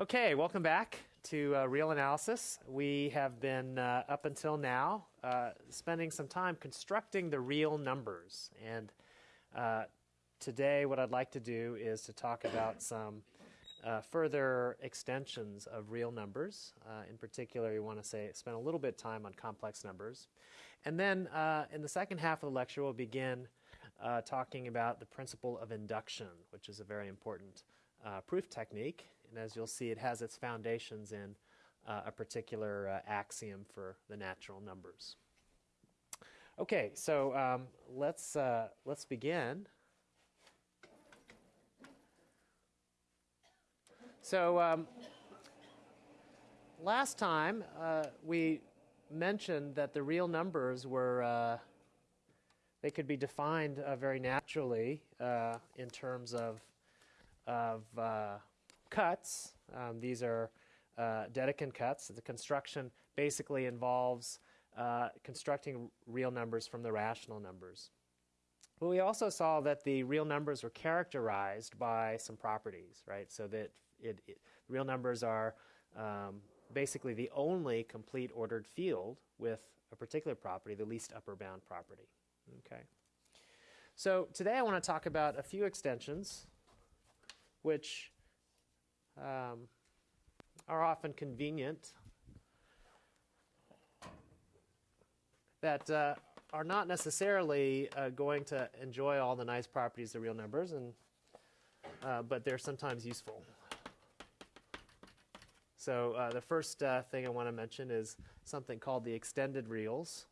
Okay, welcome back to uh, Real Analysis. We have been, uh, up until now, uh, spending some time constructing the real numbers. And uh, today, what I'd like to do is to talk about some uh, further extensions of real numbers. Uh, in particular, you want to say spend a little bit of time on complex numbers. And then in the second half of the lecture, we'll begin talking about the principle of induction, which is a very important proof technique and as you'll see, it has its foundations in uh, a particular uh, axiom for the natural numbers. Okay, so um, let's, uh, let's begin. So um, last time uh, we mentioned that the real numbers were, uh, they could be defined uh, very naturally in terms of, of cuts. Um, these are uh, Dedekind cuts. The construction basically involves uh, constructing real numbers from the rational numbers. But we also saw that the real numbers were characterized by some properties, right? So that it, it, real numbers are um, basically the only complete ordered field with a particular property, the least upper bound property. Okay. So today I want to talk about a few extensions which um, are often convenient, that uh, are not necessarily uh, going to enjoy all the nice properties of real numbers, and, uh, but they're sometimes useful. So uh, the first uh, thing I want to mention is something called the extended reals.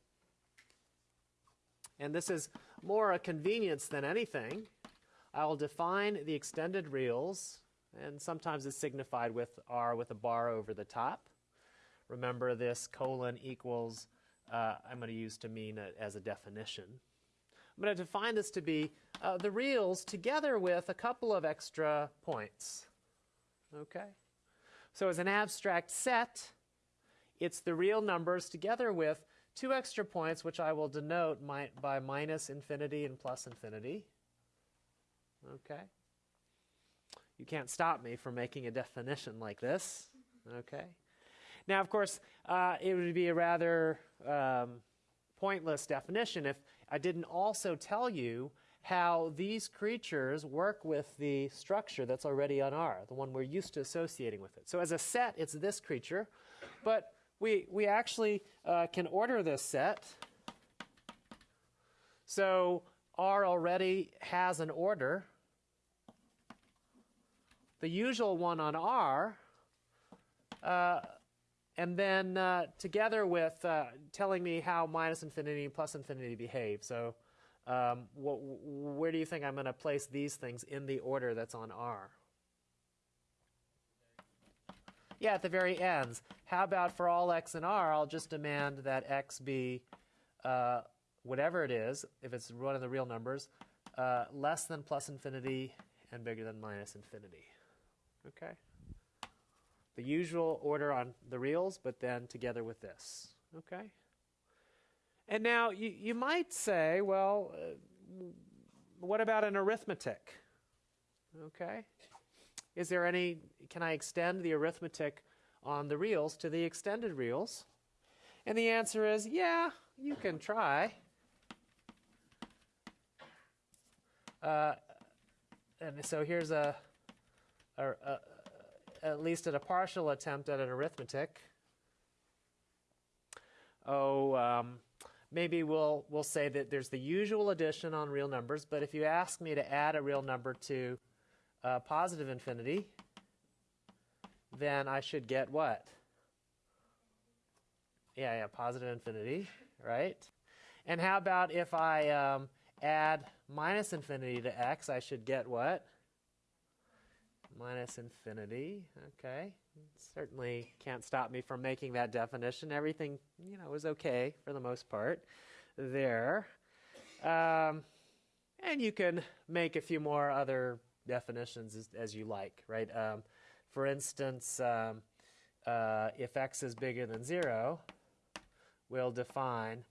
And this is more a convenience than anything. I will define the extended reals and sometimes it's signified with R with a bar over the top. Remember this colon equals, uh, I'm going to use to mean a, as a definition. I'm going to define this to be uh, the reals together with a couple of extra points. Okay? So as an abstract set, it's the real numbers together with two extra points, which I will denote my, by minus infinity and plus infinity. Okay? You can't stop me from making a definition like this. Okay? Now, of course, uh, it would be a rather um, pointless definition if I didn't also tell you how these creatures work with the structure that's already on R, the one we're used to associating with it. So as a set, it's this creature, but we, we actually uh, can order this set. So R already has an order the usual one on R, uh, and then uh, together with uh, telling me how minus infinity and plus infinity behave. So um, wh where do you think I'm going to place these things in the order that's on R? Yeah, at the very ends. How about for all x in R, I'll just demand that x be uh, whatever it is, if it's one of the real numbers, uh, less than plus infinity and bigger than minus infinity. Okay? The usual order on the reals, but then together with this. Okay? And now you, you might say, well, uh, what about an arithmetic? Okay? Is there any, can I extend the arithmetic on the reals to the extended reals? And the answer is, yeah, you can try. Uh, and so here's a or, uh, at least at a partial attempt at an arithmetic. Oh, um, maybe we'll, we'll say that there's the usual addition on real numbers, but if you ask me to add a real number to uh, positive infinity, then I should get what? Yeah, yeah, positive infinity, right? And how about if I um, add minus infinity to x, I should get what? Minus infinity. Okay, certainly can't stop me from making that definition. Everything, you know, is okay for the most part there. Um, and you can make a few more other definitions as, as you like, right? Um, for instance, um, uh, if x is bigger than 0, we'll define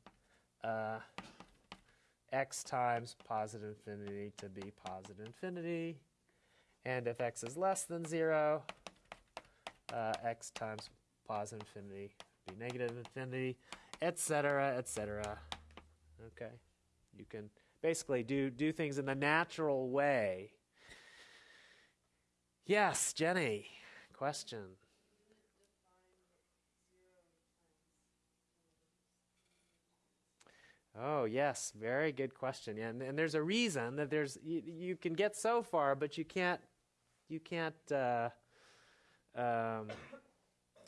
uh, x times positive infinity to be positive infinity and if x is less than 0, uh, x times positive infinity be negative infinity, etc., etc. Okay, you can basically do do things in the natural way. Yes, Jenny, question. Oh yes, very good question. And, and there's a reason that there's you, you can get so far, but you can't you can't uh, um,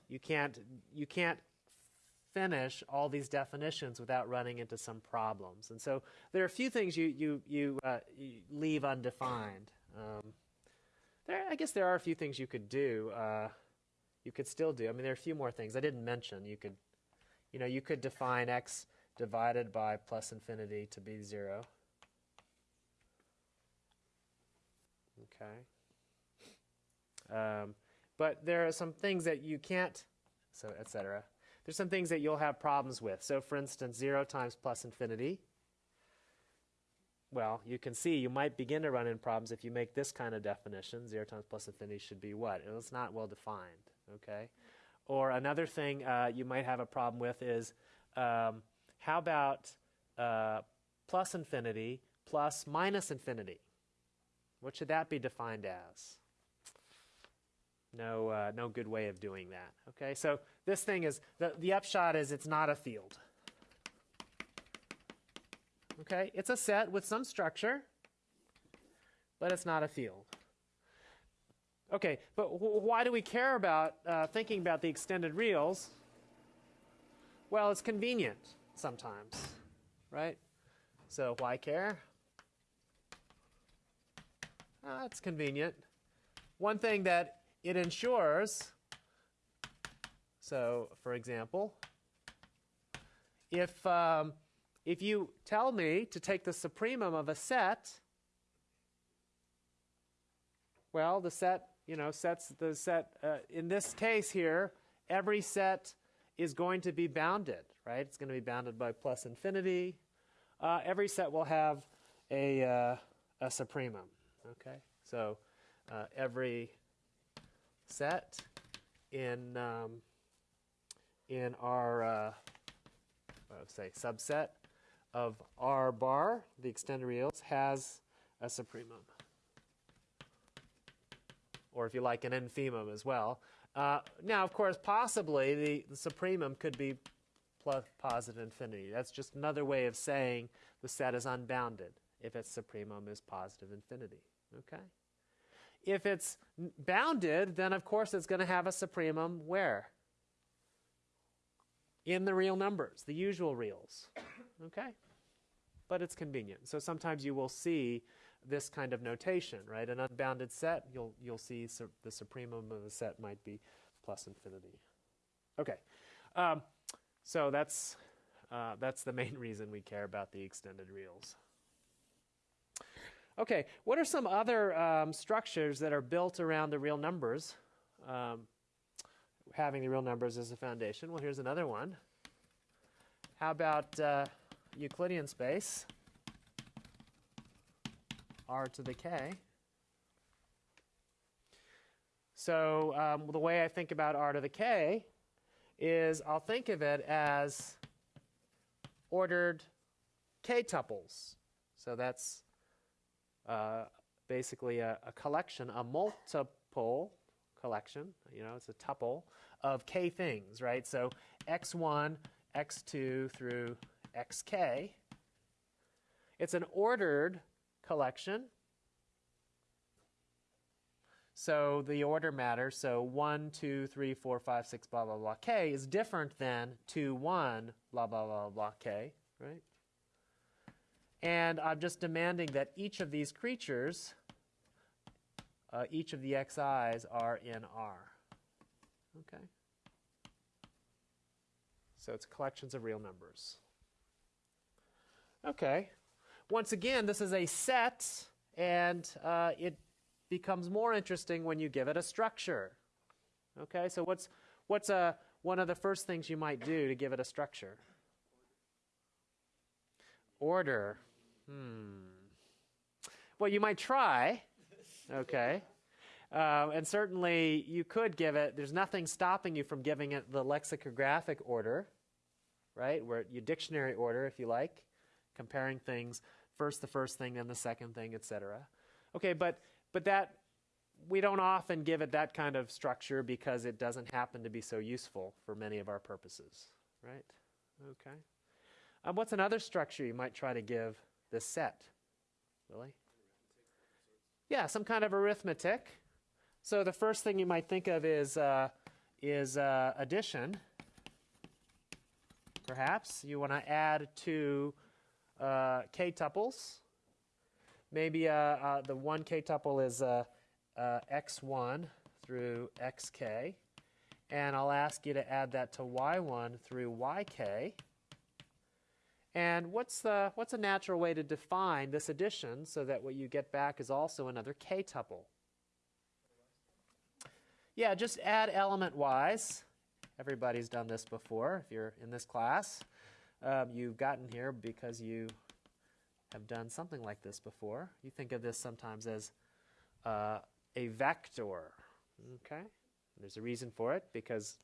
you can't you can't finish all these definitions without running into some problems. And so there are a few things you you you, uh, you leave undefined. Um, there, I guess there are a few things you could do. Uh, you could still do. I mean, there are a few more things I didn't mention. You could, you know, you could define x divided by plus infinity to be 0. Okay. Um, but there are some things that you can't, so etc. There's some things that you'll have problems with. So for instance, 0 times plus infinity. Well, you can see you might begin to run in problems if you make this kind of definition. 0 times plus infinity should be what? It's not well defined, okay? Or another thing uh, you might have a problem with is um, how about uh, plus infinity plus minus infinity? What should that be defined as? No, uh, no good way of doing that. Okay, so this thing is, the, the upshot is it's not a field. Okay, it's a set with some structure, but it's not a field. Okay, but why do we care about uh, thinking about the extended reals? Well, it's convenient sometimes, right? So why care? Uh, it's convenient. One thing that it ensures, so for example, if, um, if you tell me to take the supremum of a set, well, the set, you know, sets the set, uh, in this case here, every set is going to be bounded, right? It's going to be bounded by plus infinity. Uh, every set will have a, uh, a supremum, okay? So uh, every set in, um, in our, uh, say, subset of R bar, the extended reals, has a supremum. Or if you like, an infimum as well. Uh, now, of course, possibly the, the supremum could be plus positive infinity. That's just another way of saying the set is unbounded if its supremum is positive infinity. Okay? If it's bounded, then of course it's going to have a supremum where? In the real numbers, the usual reals. Okay? But it's convenient. So sometimes you will see this kind of notation, right? An unbounded set, you'll, you'll see su the supremum of the set might be plus infinity. Okay. Um, so that's, uh, that's the main reason we care about the extended reals. Okay, what are some other um, structures that are built around the real numbers, um, having the real numbers as a foundation? Well, here's another one. How about uh, Euclidean space, r to the k? So um, the way I think about r to the k is I'll think of it as ordered k tuples. So that's uh, basically a, a, collection, a multiple collection, you know, it's a tuple of k things, right? So x1, x2 through xk. It's an ordered collection. So the order matters. So 1, 2, 3, 4, 5, 6, blah, blah, blah, k is different than 2, 1, blah, blah, blah, blah, k, right? And I'm just demanding that each of these creatures, uh, each of the xi's are in R. Okay? So it's collections of real numbers. Okay. Once again, this is a set, and uh, it becomes more interesting when you give it a structure. Okay, so what's, what's a, uh, one of the first things you might do to give it a structure? Order. Hmm. Well, you might try, okay. Uh, and certainly you could give it, there's nothing stopping you from giving it the lexicographic order, right? Where you dictionary order, if you like, comparing things, first the first thing, then the second thing, etc. Okay, but, but that, we don't often give it that kind of structure because it doesn't happen to be so useful for many of our purposes, right? Okay. Um, what's another structure you might try to give this set? Really? Yeah, some kind of arithmetic. So the first thing you might think of is, uh, is uh, addition. Perhaps you want to add two uh, k tuples. Maybe uh, uh, the one k tuple is uh, x1 through xk. And I'll ask you to add that to y1 through yk. And what's, the, what's a natural way to define this addition so that what you get back is also another k tuple? Yeah, just add element wise. Everybody's done this before if you're in this class. Um, you've gotten here because you have done something like this before. You think of this sometimes as uh, a vector. Okay? There's a reason for it because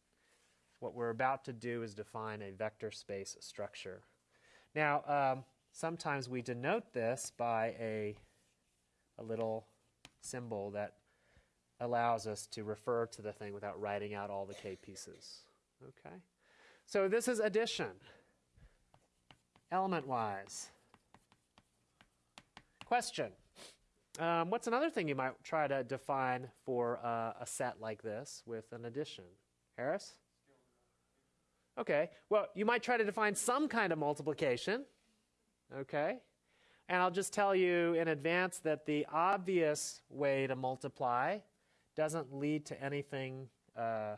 what we're about to do is define a vector space structure. Now, um, sometimes we denote this by a, a little symbol that allows us to refer to the thing without writing out all the k pieces. Okay? So this is addition, element-wise. Question. Um, what's another thing you might try to define for uh, a set like this with an addition? Harris? Okay, well, you might try to define some kind of multiplication. Okay, and I'll just tell you in advance that the obvious way to multiply doesn't lead to anything uh,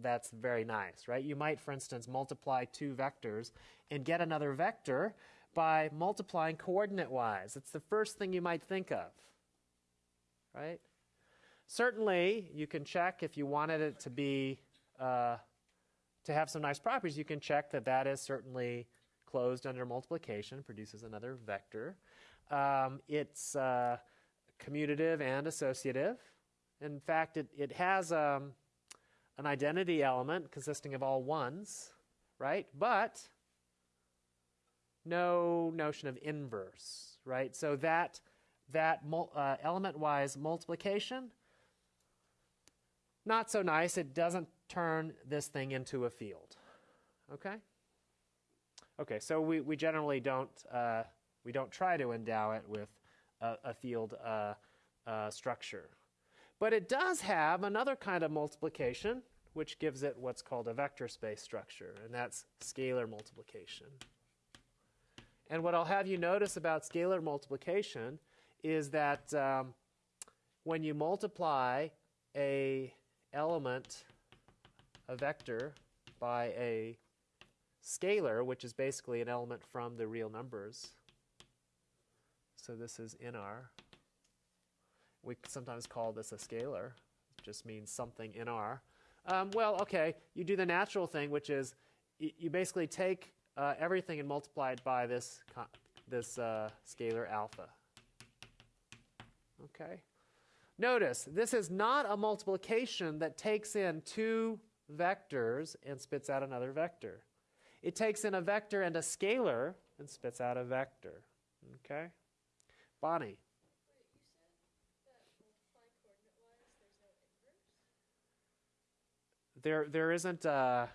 that's very nice, right? You might, for instance, multiply two vectors and get another vector by multiplying coordinate-wise. It's the first thing you might think of, right? Certainly, you can check if you wanted it to be uh, to have some nice properties, you can check that that is certainly closed under multiplication, produces another vector. Um, it's uh, commutative and associative. In fact, it, it has um, an identity element consisting of all ones, right? But no notion of inverse, right? So that, that uh, element-wise multiplication, not so nice. It doesn't turn this thing into a field. Okay? Okay, so we, we generally don't, uh, we don't try to endow it with a, a field uh, uh, structure. But it does have another kind of multiplication, which gives it what's called a vector space structure, and that's scalar multiplication. And what I'll have you notice about scalar multiplication is that um, when you multiply a element a vector by a scalar, which is basically an element from the real numbers. So this is nr. We sometimes call this a scalar. It just means something nr. Um, well, okay, you do the natural thing, which is you basically take uh, everything and multiply it by this, this uh, scalar alpha. Okay? Notice, this is not a multiplication that takes in two vectors and spits out another vector. It takes in a vector and a scalar and spits out a vector. Okay? Bonnie. There, there isn't. Uh,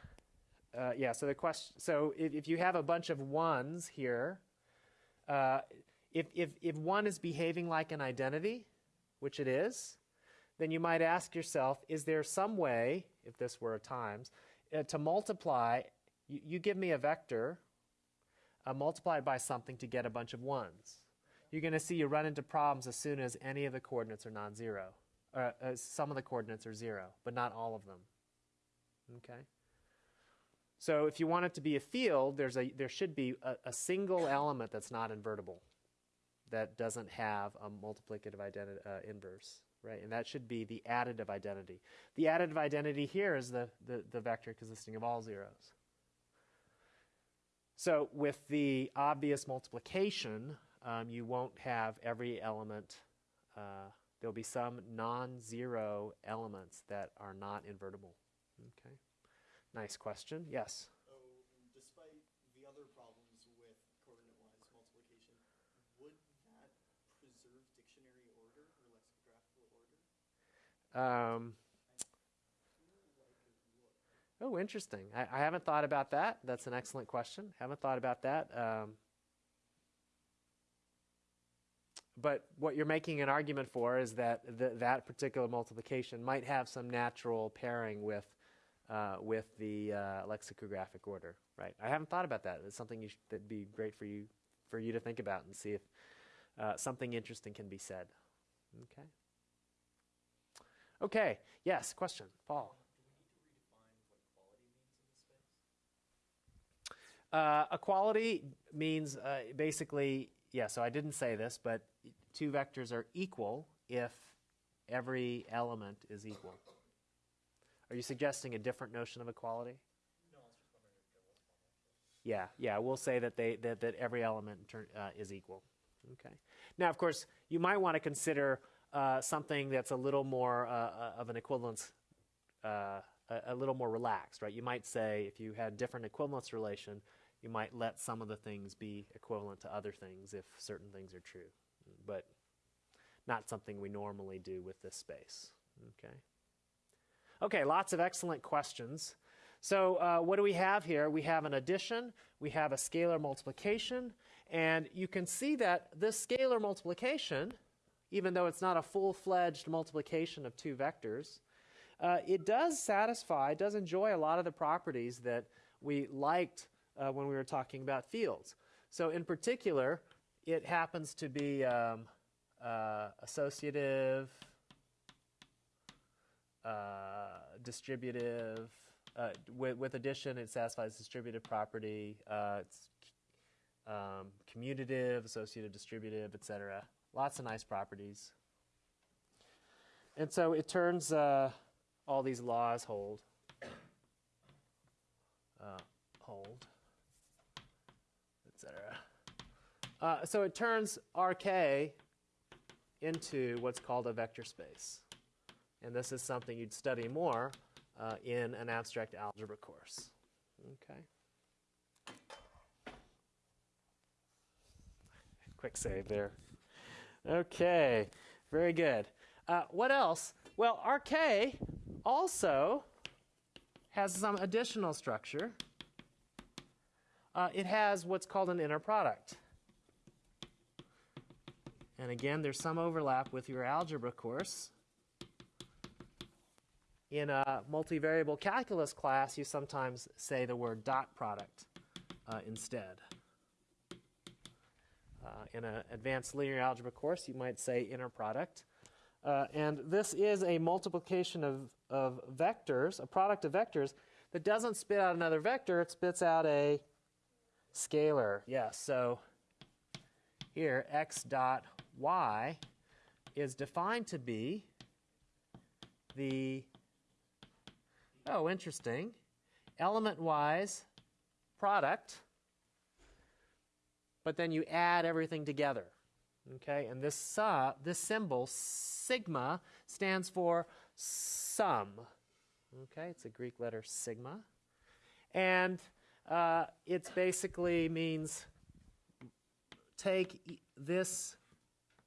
uh, yeah. So the question. So if, if, you have a bunch of ones here, uh, if if if one is behaving like an identity, which it is, then you might ask yourself, is there some way if this were a times, uh, to multiply, you, you, give me a vector, uh, multiplied by something to get a bunch of ones. You're going to see you run into problems as soon as any of the coordinates are non-zero. Uh, some of the coordinates are zero, but not all of them. Okay? So if you want it to be a field, there's a, there should be a, a single element that's not invertible, that doesn't have a multiplicative uh, inverse right? And that should be the additive identity. The additive identity here is the, the, the vector consisting of all zeros. So with the obvious multiplication, um, you won't have every element uh, There'll be some non-zero elements that are not invertible. Okay. Nice question. Yes. Oh, despite the other problems with coordinate-wise multiplication, would that preserve dictionary order or lexicographical order? Um, oh, interesting. I, I haven't thought about that. That's an excellent question. Haven't thought about that. Um, but what you're making an argument for is that th- that particular multiplication might have some natural pairing with uh, with the uh, lexicographic order, right? I haven't thought about that. It's something sh- that'd be great for you for you to think about and see if uh, something interesting can be said. Okay. Okay. Yes. Question, Paul. Uh, equality means uh, basically, yeah, so I didn't say this, but two vectors are equal if every element is equal. Are you suggesting a different notion of equality? Yeah, yeah, we'll say that, they, that, that every element turn, uh, is equal. Okay. Now, of course, you might want to consider uh, something that's a little more uh, uh of an equivalence, uh, a, a little more relaxed, right? You might say if you had different equivalence relation, you might let some of the things be equivalent to other things if certain things are true, but not something we normally do with this space. Okay. Okay, lots of excellent questions. So, uh, what do we have here? We have an addition, we have a scalar multiplication, and you can see that this scalar multiplication, even though it's not a full fledged multiplication of two vectors, uh, it does satisfy, it does enjoy a lot of the properties that we liked uh, when we were talking about fields. So, in particular, it happens to be um, uh, associative uh, distributive. Uh, with, with, addition, it satisfies distributive property. Uh, it's um, commutative, associative, distributive, etc. Lots of nice properties. And so it turns uh, all these laws hold. Uh, hold, etc. Uh, so it turns RK into what's called a vector space. And this is something you'd study more uh, in an abstract algebra course. Okay. Quick save there. Okay, very good. Uh, what else? Well, RK also has some additional structure. Uh, it has what's called an inner product. And again, there's some overlap with your algebra course in a multivariable calculus class, you sometimes say the word dot product uh, instead. Uh, in an advanced linear algebra course, you might say inner product. Uh, and this is a multiplication of, of vectors, a product of vectors, that doesn't spit out another vector, it spits out a scalar. Yes, so here x dot y is defined to be the Oh, interesting. Element-wise product, but then you add everything together. Okay, and this, uh, this symbol, sigma, stands for sum. Okay, it's a Greek letter sigma. And uh, it basically means take this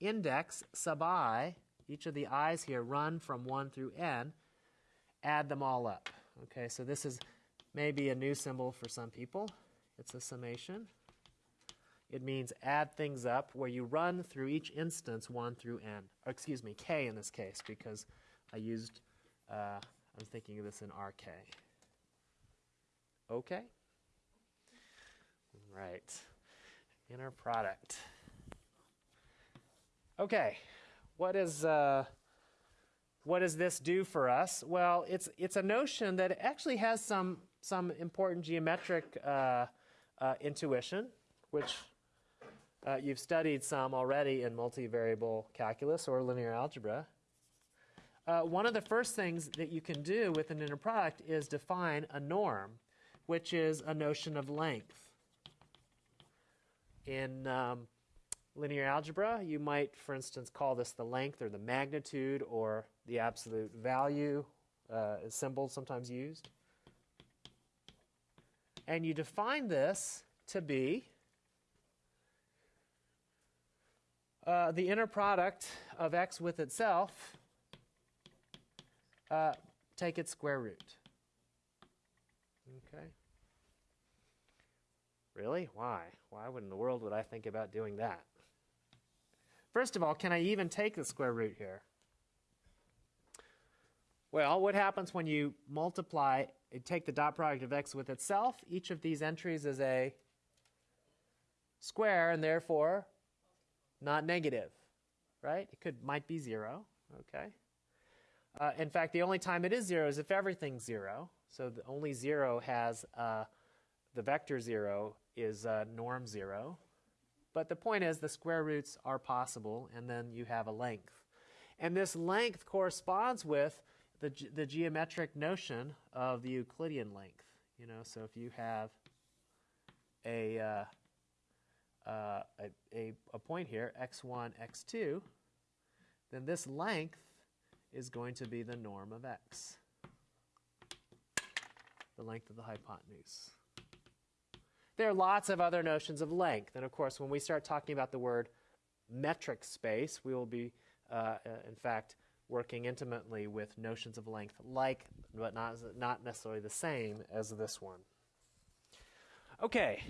index sub i, each of the i's here run from 1 through n, add them all up. Okay, so this is maybe a new symbol for some people. It's a summation. It means add things up where you run through each instance 1 through n. Or excuse me, k in this case because I used, uh, I'm thinking of this in RK. Okay? Right. Inner product. Okay. What is. Uh, what does this do for us? Well, it's, it's a notion that actually has some, some important geometric uh, uh, intuition, which uh, you've studied some already in multivariable calculus or linear algebra. Uh, one of the first things that you can do with an inner product is define a norm, which is a notion of length. In, um, linear algebra, you might, for instance, call this the length or the magnitude or the absolute value, uh, symbol sometimes used. And you define this to be uh, the inner product of x with itself, uh, take its square root. Okay. Really? Why? Why in the world would I think about doing that? First of all, can I even take the square root here? Well, what happens when you multiply, and take the dot product of x with itself? Each of these entries is a square and therefore not negative, right? It could might be zero, okay? Uh, in fact, the only time it is zero is if everything's zero. So the only zero has uh, the vector zero is uh, norm zero. But the point is the square roots are possible, and then you have a length. And this length corresponds with the, ge- the geometric notion of the Euclidean length. You know, so if you have a, uh, a, a, a point here, x1, x2, then this length is going to be the norm of x, the length of the hypotenuse. There are lots of other notions of length. And of course, when we start talking about the word metric space, we will be, uh, uh, in fact, working intimately with notions of length like, but not, not necessarily the same as this one. Okay,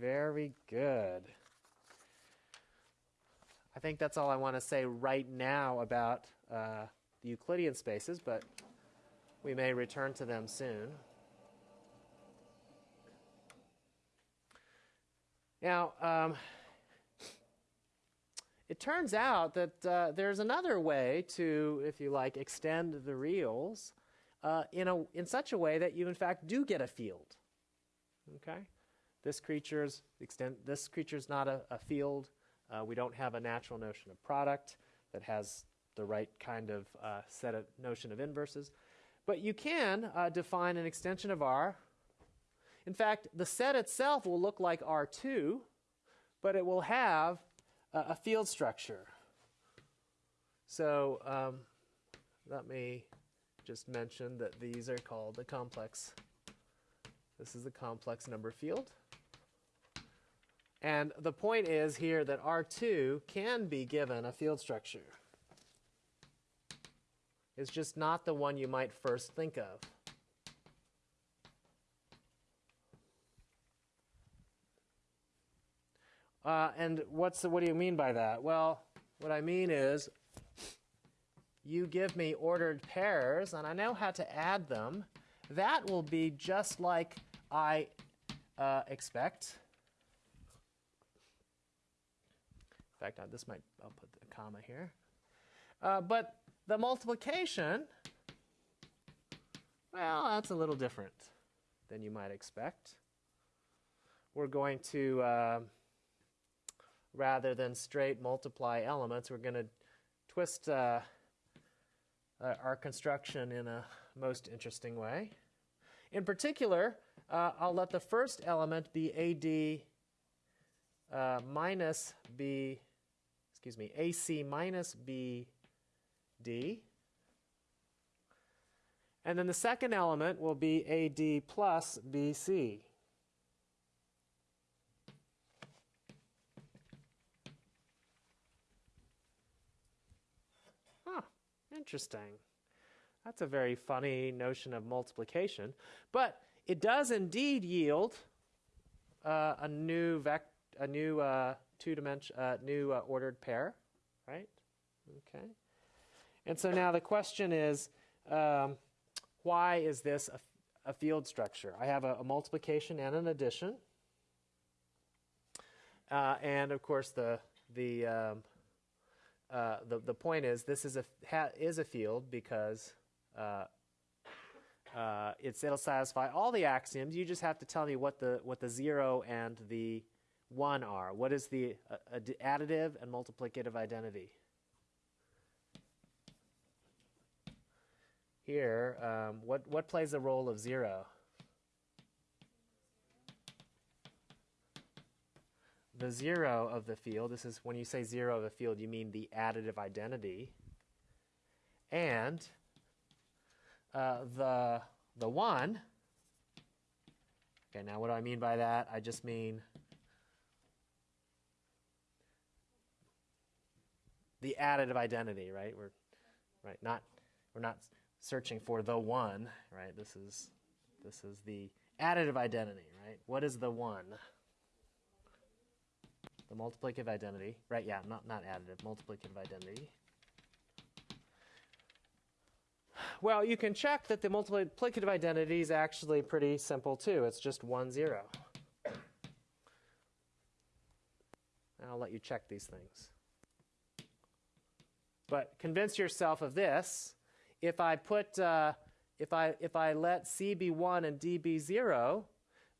very good. I think that's all I want to say right now about uh, the Euclidean spaces, but we may return to them soon. Now, um, it turns out that uh, there's another way to, if you like, extend the reals uh, in, a, in such a way that you, in fact, do get a field. Okay? This creature's extent, this creature's not a, a field. Uh, we don't have a natural notion of product that has the right kind of uh, set of notion of inverses. But you can uh, define an extension of R in fact, the set itself will look like R2, but it will have a, field structure. So um, let me just mention that these are called the complex. This is the complex number field. And the point is here that R2 can be given a field structure. It's just not the one you might first think of. Uh, and what's the, what do you mean by that? Well, what I mean is you give me ordered pairs, and I know how to add them. That will be just like I uh, expect. In fact, this might, I'll put the comma here. Uh, but the multiplication, well, that's a little different than you might expect. We're going to uh, rather than straight multiply elements, we're going to twist uh, uh, our construction in a most interesting way. In particular, uh, I'll let the first element be AD uh, minus B, excuse me, AC minus BD. And then the second element will be AD plus BC. Interesting. That's a very funny notion of multiplication. But it does indeed yield uh, a new vec- a new uh, two dimension uh, new uh, ordered pair, right? Okay. And so now the question is, um, why is this a, a, field structure? I have a, a multiplication and an addition, uh, and of course the the um, uh, the, the point is this is a, is a field because uh, uh, it's, it'll satisfy all the axioms. You just have to tell me what the, what the 0 and the 1 are. What is the uh, additive and multiplicative identity? Here, um, what, what plays the role of 0? the zero of the field, this is when you say zero of a field, you mean the additive identity, and uh, the, the 1. Okay, now what do I mean by that? I just mean the additive identity, right? We're right, not we're not searching for the one, right? This is this is the additive identity, right? What is the one? The multiplicative identity, right? Yeah, not not additive, multiplicative identity. Well, you can check that the multiplicative identity is actually pretty simple too. It's just 1, 0. I'll let you check these things. But convince yourself of this. If I put, uh, if I if I let c be one and d be zero,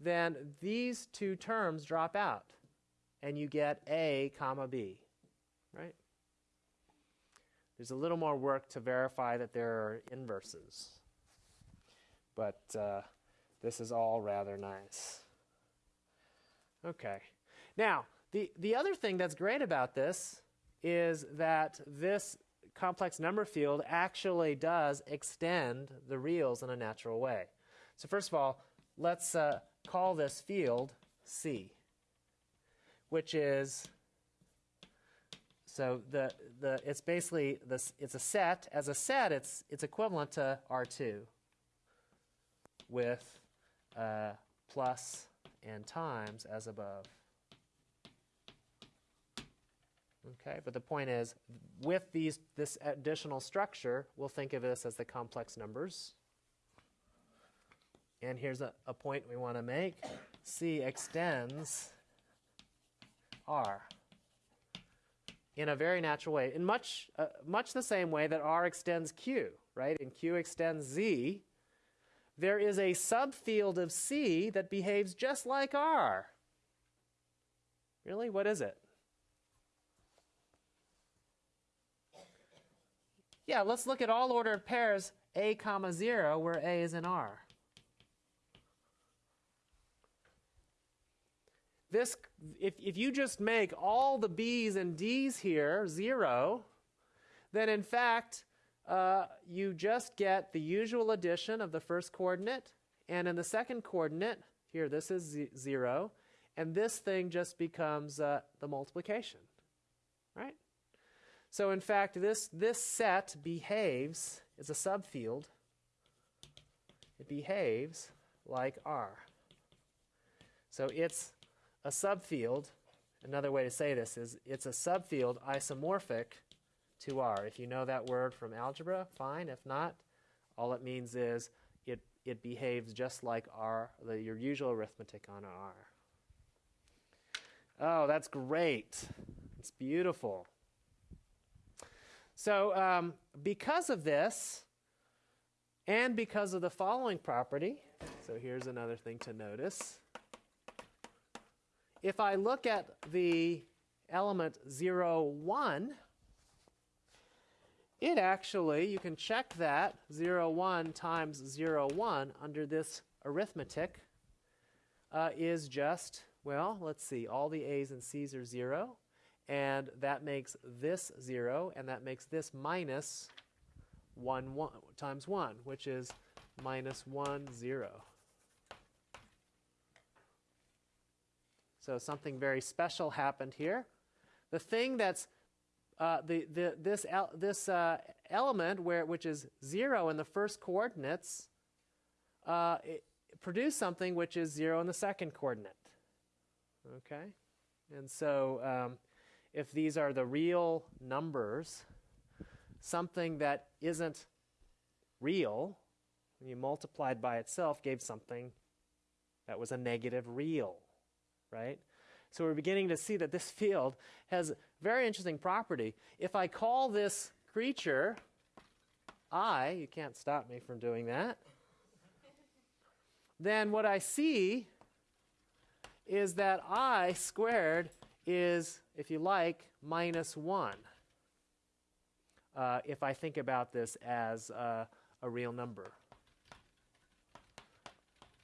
then these two terms drop out, and you get a comma b? There's a little more work to verify that there are inverses, but uh, this is all rather nice. Okay, now the the other thing that's great about this is that this complex number field actually does extend the reals in a natural way. So first of all, let's uh, call this field C, which is so the the it's basically this it's a set. As a set, it's it's equivalent to R2 with uh, plus and times as above. Okay, but the point is, with these, this additional structure, we'll think of this as the complex numbers. And here's a, a point we want to make. C extends R in a very natural way, in much, uh, much the same way that R extends Q, right? And Q extends Z. There is a subfield of C that behaves just like R. Really? What is it? Yeah, let's look at all ordered pairs A comma 0 where A is in R. This, if, if you just make all the B's and D's here 0, then in fact uh, you just get the usual addition of the first coordinate and in the second coordinate, here this is 0, and this thing just becomes uh, the multiplication, right? So in fact, this, this set behaves, it's a subfield, it behaves like R. So it's a subfield, another way to say this is it's a subfield isomorphic to R. If you know that word from algebra, fine. If not, all it means is it, it behaves just like R, the, your usual arithmetic on R. Oh, that's great. It's beautiful. So um, because of this, and because of the following property, so here's another thing to notice. If I look at the element 0, 1, it actually, you can check that 0, 1 times 0, 1 under this arithmetic uh, is just, well, let's see, all the A's and C's are 0 and that makes this 0, and that makes this minus 1, 1 times 1, which is minus 1, 0. So something very special happened here. The thing that's uh, the, the, this el this uh, element, where, which is 0 in the first coordinates, uh, produce something which is 0 in the second coordinate. Okay? And so um, if these are the real numbers, something that isn't real, when you multiplied by itself, gave something that was a negative real, right? So we're beginning to see that this field has a very interesting property. If I call this creature I, you can't stop me from doing that, then what I see is that I squared is, if you like, minus 1. Uh, if I think about this as uh, a real number.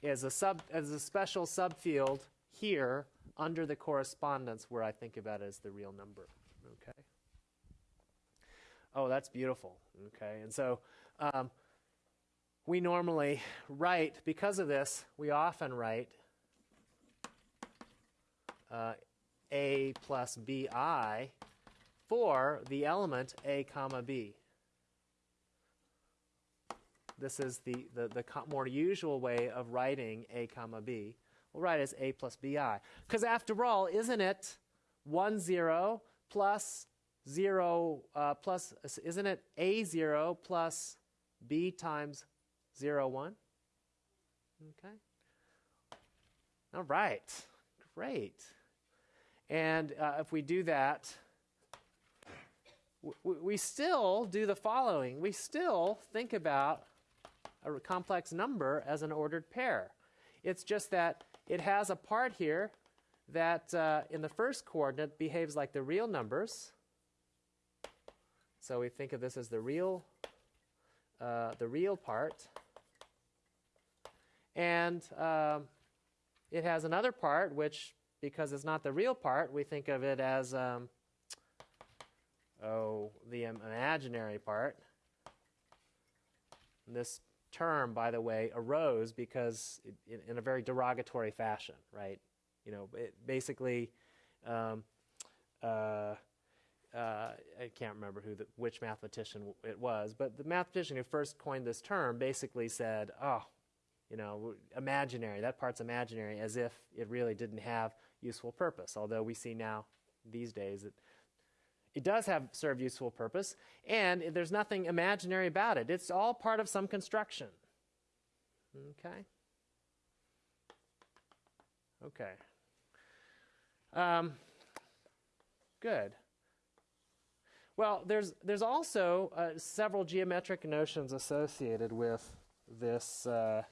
As a, sub, as a special subfield here under the correspondence where I think about it as the real number. Okay. Oh, that's beautiful. Okay, and so um, we normally write because of this. We often write uh, a plus bi for the element a comma b. This is the, the, the more usual way of writing a comma b. We'll write it as a plus bi. Because after all, isn't it 1, 0 plus 0 uh, plus, isn't it a 0 plus b times 0, 1? Okay. All right. Great. And uh, if we do that, we still do the following. We still think about a complex number as an ordered pair. It's just that it has a part here that uh, in the first coordinate behaves like the real numbers. So we think of this as the real, uh, the real part. And um, it has another part which, because it's not the real part, we think of it as, um, oh, the imaginary part. This term, by the way, arose because it, in, a very derogatory fashion, right? You know, it basically, um, uh, uh, I can't remember who the, which mathematician it was, but the mathematician who first coined this term basically said, "Oh, you know, imaginary. That part's imaginary," as if it really didn't have useful purpose. Although we see now these days that it does have serve useful purpose, and there's nothing imaginary about it. It's all part of some construction. Okay? Okay. Um, good. Well, there's, there's also uh, several geometric notions associated with this, uh,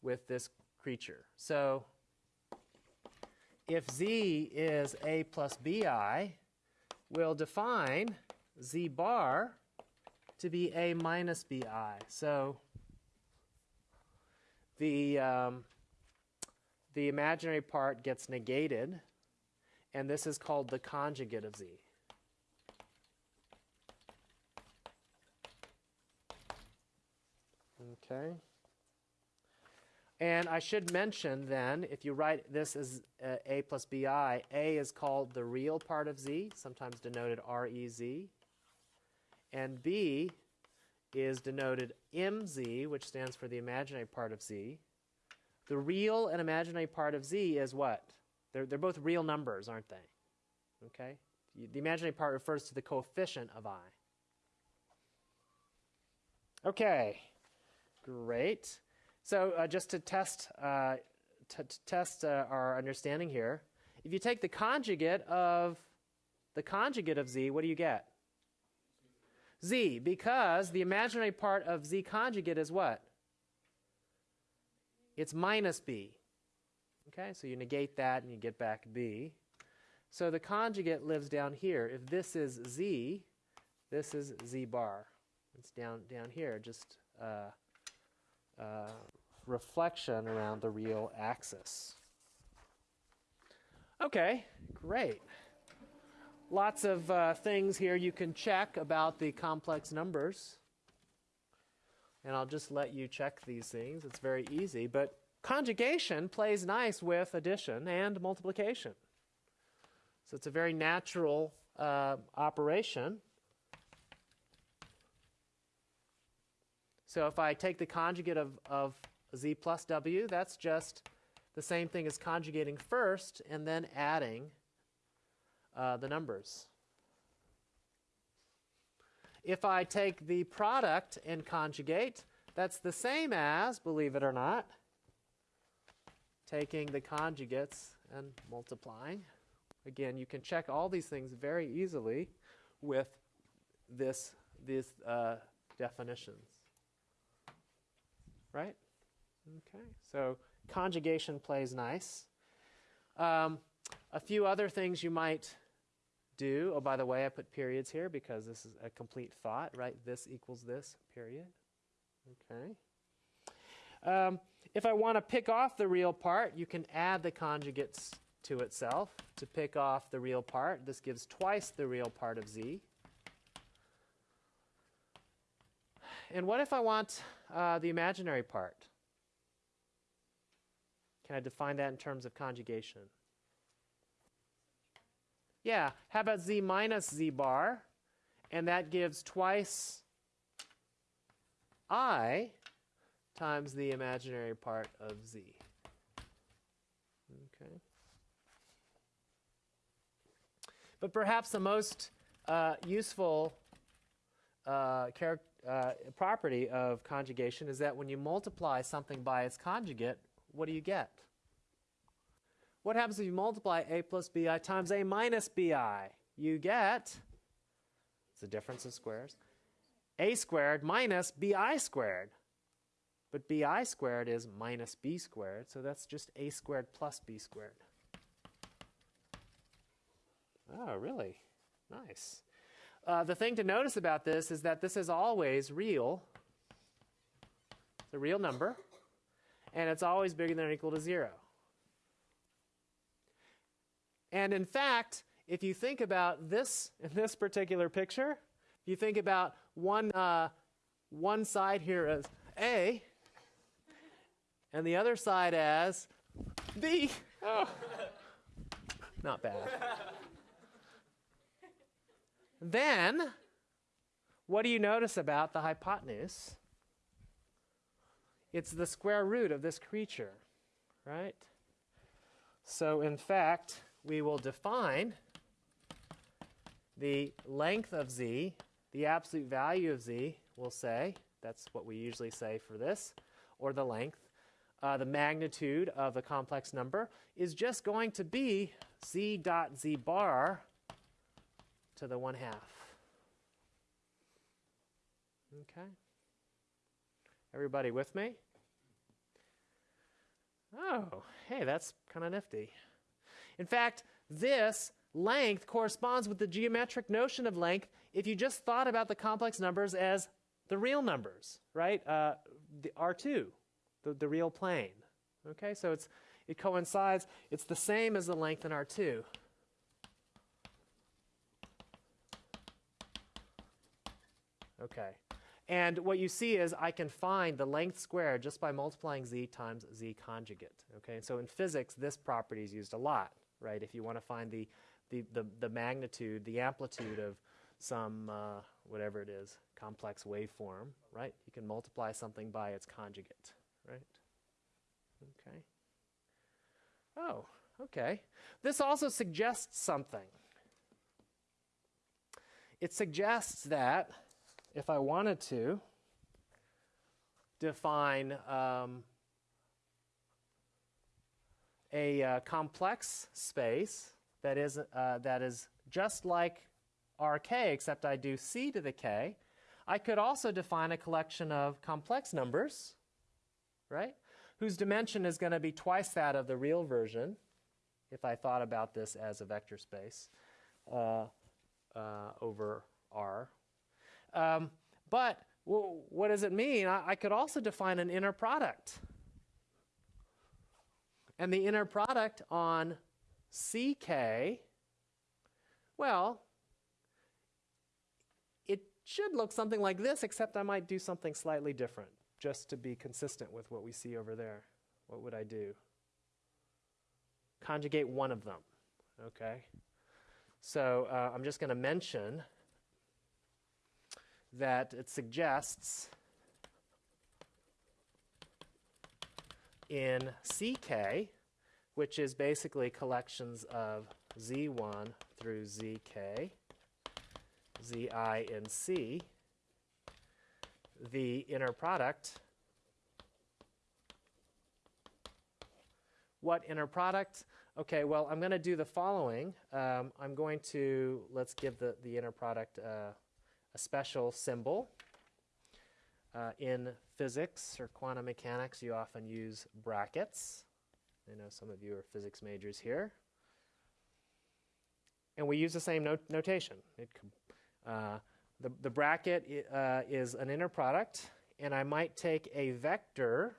with this creature. So if z is a plus bi, we'll define z bar to be a minus bi. So the, um, the imaginary part gets negated, and this is called the conjugate of z. Okay. And I should mention then, if you write this as uh, a plus bi, a is called the real part of z, sometimes denoted rez. And b is denoted mz, which stands for the imaginary part of z. The real and imaginary part of z is what? They're, they're both real numbers, aren't they? Okay? The imaginary part refers to the coefficient of i. Okay, great. So uh, just to test, uh, to test uh, our understanding here, if you take the conjugate of the conjugate of z, what do you get? z, because the imaginary part of z conjugate is what? It's minus b. Okay, so you negate that and you get back b. So the conjugate lives down here. If this is z, this is z bar. It's down down here, just uh, uh, reflection around the real axis. Okay, great. Lots of uh, things here you can check about the complex numbers. And I'll just let you check these things. It's very easy. But conjugation plays nice with addition and multiplication. So it's a very natural uh, operation. So if I take the conjugate of, of z plus w, that's just the same thing as conjugating first and then adding uh, the numbers. If I take the product and conjugate, that's the same as, believe it or not, taking the conjugates and multiplying. Again, you can check all these things very easily with this, these uh, definitions right? Okay, so conjugation plays nice. Um, a few other things you might do. Oh, by the way, I put periods here because this is a complete thought, right? This equals this, period. Okay. Um, if I want to pick off the real part, you can add the conjugates to itself to pick off the real part. This gives twice the real part of z. And what if I want uh, the imaginary part? Can I define that in terms of conjugation? Yeah, how about z minus z bar? And that gives twice i times the imaginary part of z. Okay. But perhaps the most uh, useful uh, uh, property of conjugation is that when you multiply something by its conjugate, what do you get? What happens if you multiply a plus bi times a minus bi? You get, it's a difference of squares, a squared minus bi squared. But bi squared is minus b squared, so that's just a squared plus b squared. Oh, really? Nice. Uh, the thing to notice about this is that this is always real. It's a real number, and it's always bigger than or equal to 0. And in fact, if you think about this in this particular picture, if you think about one, uh, one side here as A, and the other side as B. Oh. Not bad. then, what do you notice about the hypotenuse? It's the square root of this creature, right? So, in fact, we will define the length of z, the absolute value of z, we'll say, that's what we usually say for this, or the length, uh, the magnitude of the complex number is just going to be z dot z bar to the 1 half. Okay? Everybody with me? Oh, hey, that's kind of nifty. In fact, this length corresponds with the geometric notion of length if you just thought about the complex numbers as the real numbers, right? Uh, the R2 the, the real plane. Okay, so it's, it coincides, it's the same as the length in R2. Okay, and what you see is I can find the length squared just by multiplying z times z conjugate. Okay, so in physics, this property is used a lot, right? If you want to find the, the, the, the magnitude, the amplitude of some, uh, whatever it is, complex waveform, right? You can multiply something by its conjugate right? Okay. Oh, okay. This also suggests something. It suggests that if I wanted to define um, a uh, complex space that is, uh, that is just like Rk, except I do c to the k, I could also define a collection of complex numbers right? Whose dimension is going to be twice that of the real version, if I thought about this as a vector space uh, uh, over R. Um, but what does it mean? I, I could also define an inner product. And the inner product on CK, well, it should look something like this, except I might do something slightly different just to be consistent with what we see over there, what would I do? Conjugate one of them, okay? So uh, I'm just going to mention that it suggests in CK, which is basically collections of Z1 through ZK, Zi and C, the inner product. What inner product? Okay, well, I'm going to do the following. Um, I'm going to, let's give the, the inner product uh, a special symbol. Uh, in physics or quantum mechanics, you often use brackets. I know some of you are physics majors here. And we use the same not notation. It, uh, the, the bracket uh, is an inner product, and I might take a vector.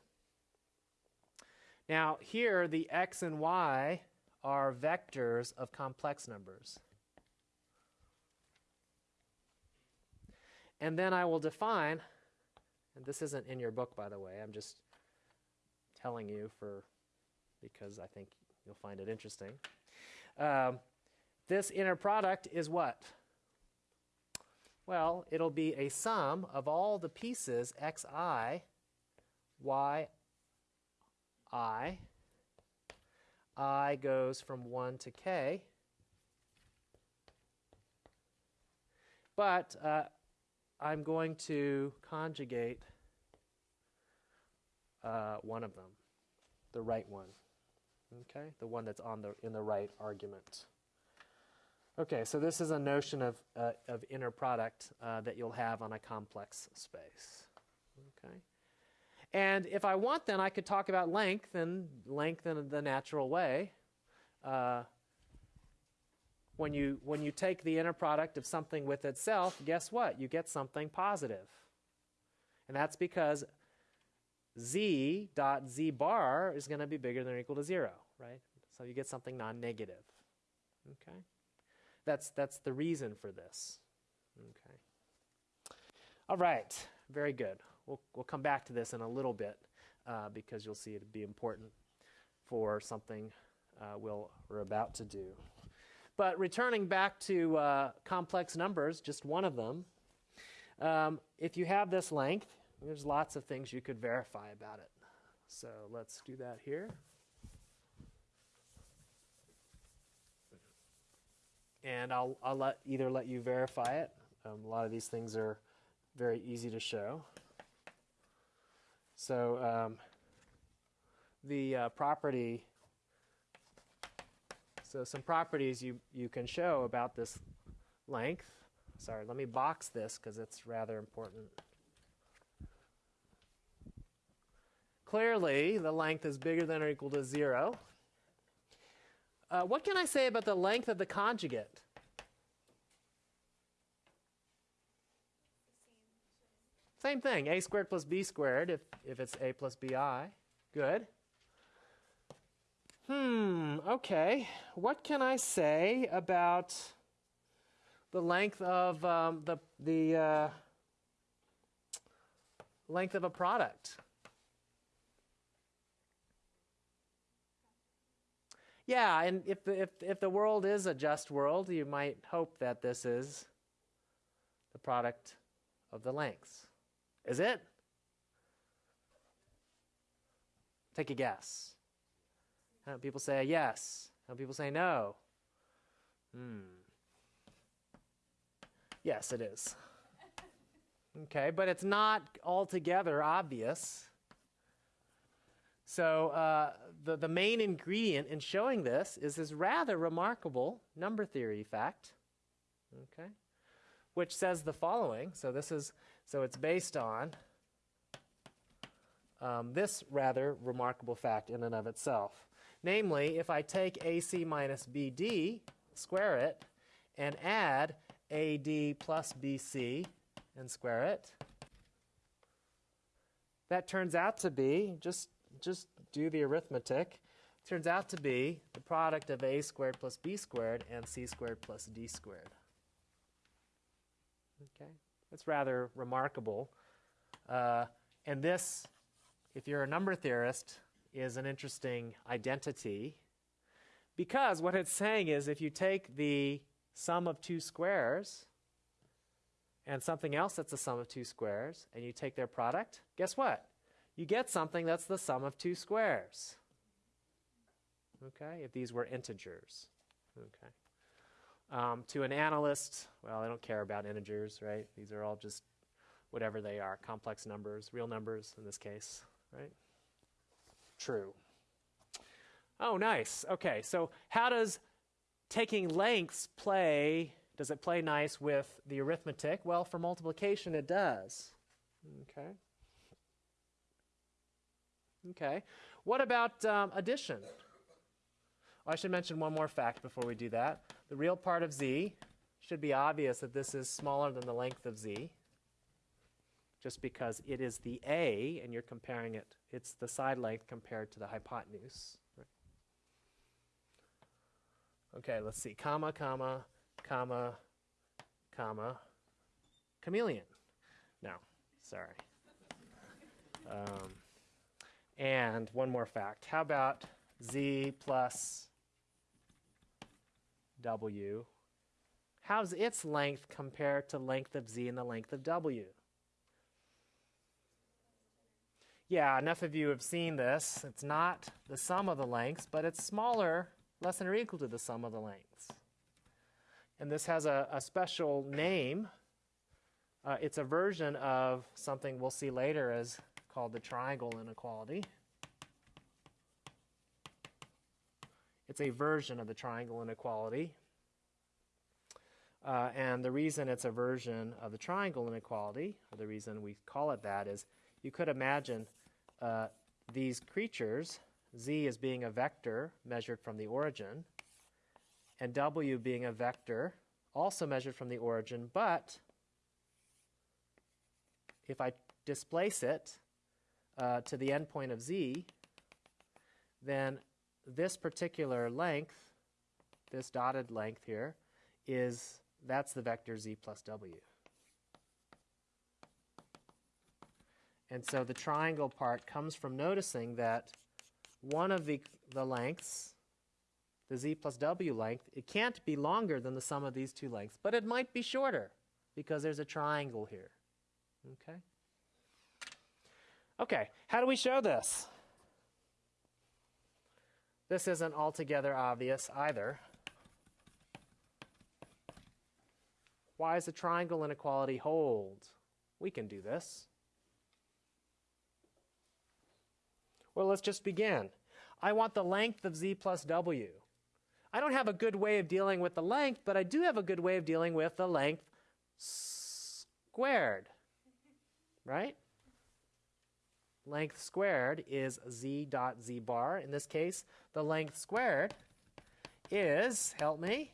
Now, here, the x and y are vectors of complex numbers. And then I will define, and this isn't in your book, by the way, I'm just telling you for because I think you'll find it interesting. Um, this inner product is what? Well, it'll be a sum of all the pieces xi, yi, i. i goes from 1 to k. But uh, I'm going to conjugate uh, one of them, the right one. Okay, the one that's on the in the right argument. Okay, so this is a notion of uh, of inner product uh, that you'll have on a complex space. Okay, and if I want, then I could talk about length and length in the natural way. Uh, when you when you take the inner product of something with itself, guess what? You get something positive, and that's because z dot z bar is going to be bigger than or equal to zero right? So you get something non-negative. Okay? That's, that's the reason for this. Okay. All right, very good. We'll, we'll come back to this in a little bit uh, because you'll see it'd be important for something uh, we'll, we're about to do. But returning back to uh, complex numbers, just one of them, um, if you have this length, there's lots of things you could verify about it. So let's do that here. and I'll, I'll let either let you verify it. Um, a lot of these things are very easy to show. So um, the uh, property, so some properties you, you can show about this length. Sorry, let me box this because it's rather important. Clearly, the length is bigger than or equal to 0. Uh, what can I say about the length of the conjugate? Same thing, a squared plus b squared if, if it's a plus bi. Good. Hmm, okay. What can I say about the length of um, the, the uh, length of a product? Yeah, and if the, if, if the world is a just world, you might hope that this is the product of the lengths. Is it? Take a guess. How people say yes? How people say no? Hmm. Yes, it is. Okay, but it's not altogether obvious. So uh, the, the main ingredient in showing this is this rather remarkable number theory fact, okay, which says the following. So this is so it's based on um, this rather remarkable fact in and of itself. Namely, if I take AC minus BD, square it, and add AD plus BC and square it, that turns out to be just just do the arithmetic. Turns out to be the product of a squared plus b squared and c squared plus d squared. Okay, that's rather remarkable. Uh, and this, if you're a number theorist, is an interesting identity because what it's saying is if you take the sum of two squares and something else that's the sum of two squares and you take their product, guess what? you get something that's the sum of two squares. Okay, if these were integers. Okay. Um, to an analyst, well, I don't care about integers, right? These are all just whatever they are, complex numbers, real numbers in this case, right? True. Oh, nice. Okay, so how does taking lengths play? Does it play nice with the arithmetic? Well, for multiplication, it does. Okay. Okay. What about um, addition? I should mention one more fact before we do that. The real part of z should be obvious that this is smaller than the length of z, just because it is the a, and you're comparing it. It's the side length compared to the hypotenuse. Okay, let's see. Comma, comma, comma, comma, chameleon. No, sorry. Um, and one more fact. How about z plus w? How's its length compared to length of z and the length of w? Yeah, enough of you have seen this. It's not the sum of the lengths, but it's smaller, less than or equal to the sum of the lengths. And this has a, a special name. Uh, it's a version of something we'll see later as called the triangle inequality. It's a version of the triangle inequality. Uh, and the reason it's a version of the triangle inequality, or the reason we call it that, is you could imagine uh, these creatures, z as being a vector measured from the origin, and w being a vector also measured from the origin, but if I displace it uh, to the endpoint of z, then this particular length, this dotted length here, is that's the vector z plus w. And so the triangle part comes from noticing that one of the, the lengths, the z plus w length, it can't be longer than the sum of these two lengths, but it might be shorter because there's a triangle here. Okay? Okay, how do we show this? This isn't altogether obvious either. Why does the triangle inequality hold? We can do this. Well, let's just begin. I want the length of z plus w. I don't have a good way of dealing with the length, but I do have a good way of dealing with the length squared. Right? Length squared is z dot z bar. In this case, the length squared is, help me.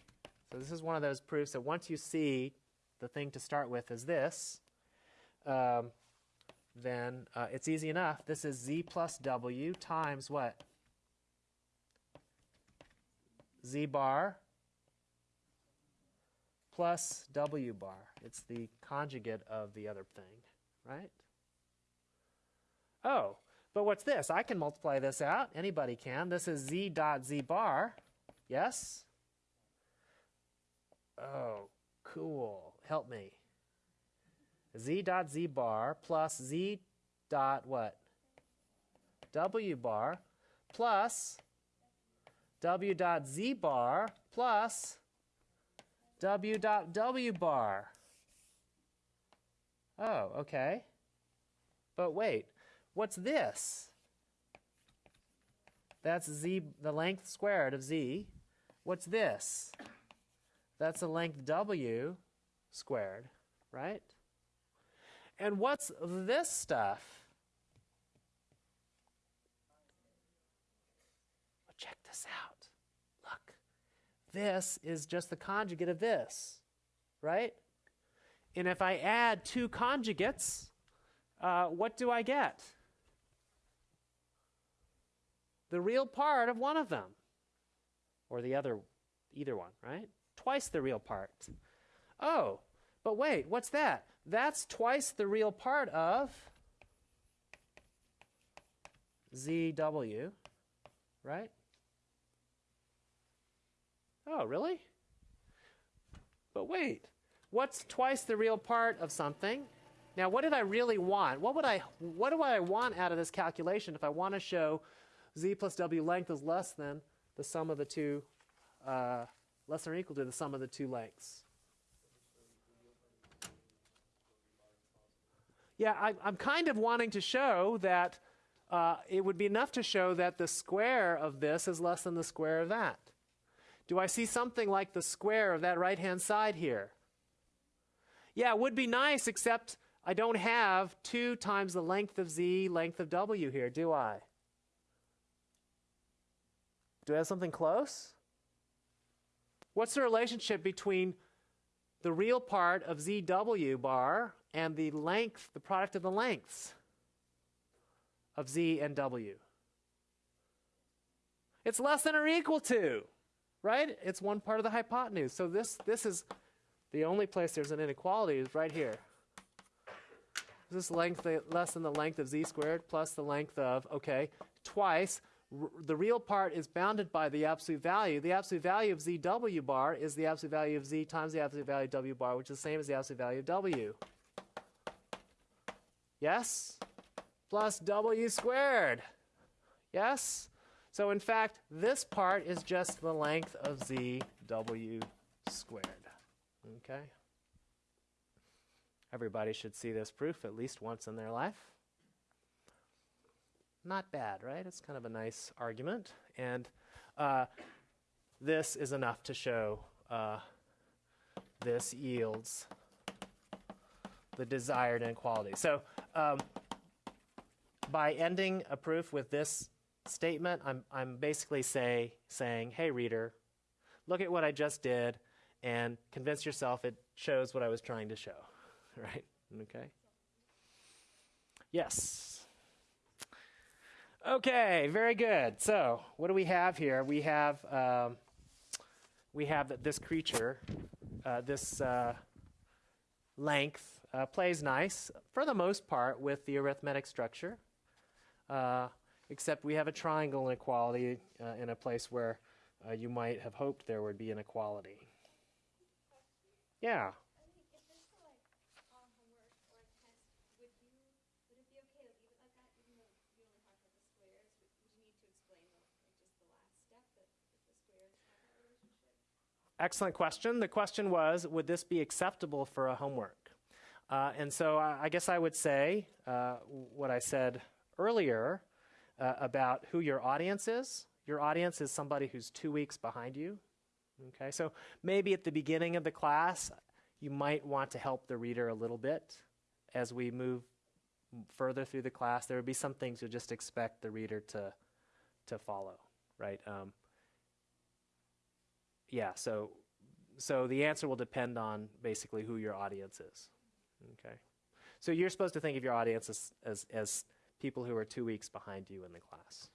So this is one of those proofs that once you see the thing to start with is this, um, then uh, it's easy enough. This is z plus w times what? z bar plus w bar. It's the conjugate of the other thing, right? Oh, but what's this? I can multiply this out. Anybody can. This is z dot z bar. Yes? Oh, cool. Help me. Z dot z bar plus z dot what? w bar plus w dot z bar plus w dot w bar. Oh, okay. But wait, what's this? That's z, the length squared of z. What's this? That's the length w squared, right? And what's this stuff? Well, check this out. Look, this is just the conjugate of this, right? And if I add two conjugates, uh, what do I get? The real part of one of them, or the other, either one, right? Twice the real part. Oh, but wait, what's that? That's twice the real part of ZW, right? Oh, really? But wait, what's twice the real part of something? Now, what did I really want? What would I what do I want out of this calculation if I want to show z plus w length is less than the sum of the two uh, less than or equal to the sum of the two lengths? Yeah, I, am kind of wanting to show that uh, it would be enough to show that the square of this is less than the square of that. Do I see something like the square of that right-hand side here? Yeah, it would be nice, except I don't have 2 times the length of z, length of w here, do I? Do I have something close? What's the relationship between the real part of zw bar and the length, the product of the lengths of z and w? It's less than or equal to. right? It's one part of the hypotenuse. So this, this is the only place there's an inequality is right here. Is this length less than the length of z squared plus the length of, okay, twice. The real part is bounded by the absolute value. The absolute value of zw bar is the absolute value of z times the absolute value of w bar, which is the same as the absolute value of w. Yes? Plus w squared. Yes? So in fact, this part is just the length of zw squared. Okay? Everybody should see this proof at least once in their life. Not bad, right? It's kind of a nice argument. And uh, this is enough to show uh, this yields the desired inequality. So um, by ending a proof with this statement, I'm, I'm basically say, saying, hey, reader, look at what I just did and convince yourself it shows what I was trying to show. right? Okay. Yes. Okay, very good. So, what do we have here? We have um, we have that this creature, uh, this uh, length uh, plays nice for the most part with the arithmetic structure, uh, except we have a triangle inequality uh, in a place where uh, you might have hoped there would be inequality. Yeah. Excellent question. The question was, would this be acceptable for a homework? Uh, and so I, I, guess I would say uh, what I said earlier uh, about who your audience is. Your audience is somebody who's two weeks behind you. Okay, so maybe at the beginning of the class, you might want to help the reader a little bit as we move further through the class. There would be some things you'll just expect the reader to to follow, right? Um, yeah, so so the answer will depend on basically who your audience is. Okay. So you're supposed to think of your audience as, as, as people who are two weeks behind you in the class.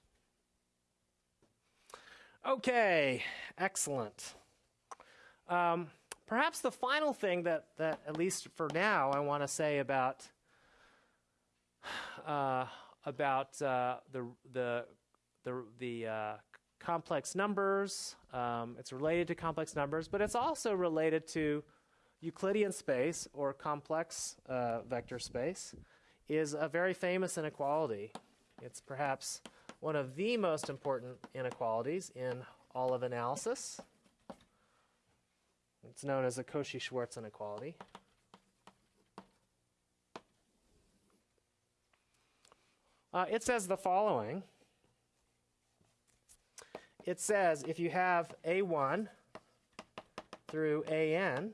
Okay, excellent. Um, perhaps the final thing that, that, at least for now, I want to say about uh, about uh, the the the, the uh, complex numbers. Um, it's related to complex numbers, but it's also related to Euclidean space or complex uh, vector space is a very famous inequality. It's perhaps one of the most important inequalities in all of analysis. It's known as the Cauchy-Schwarz inequality. Uh, it says the following it says if you have A1 through AN,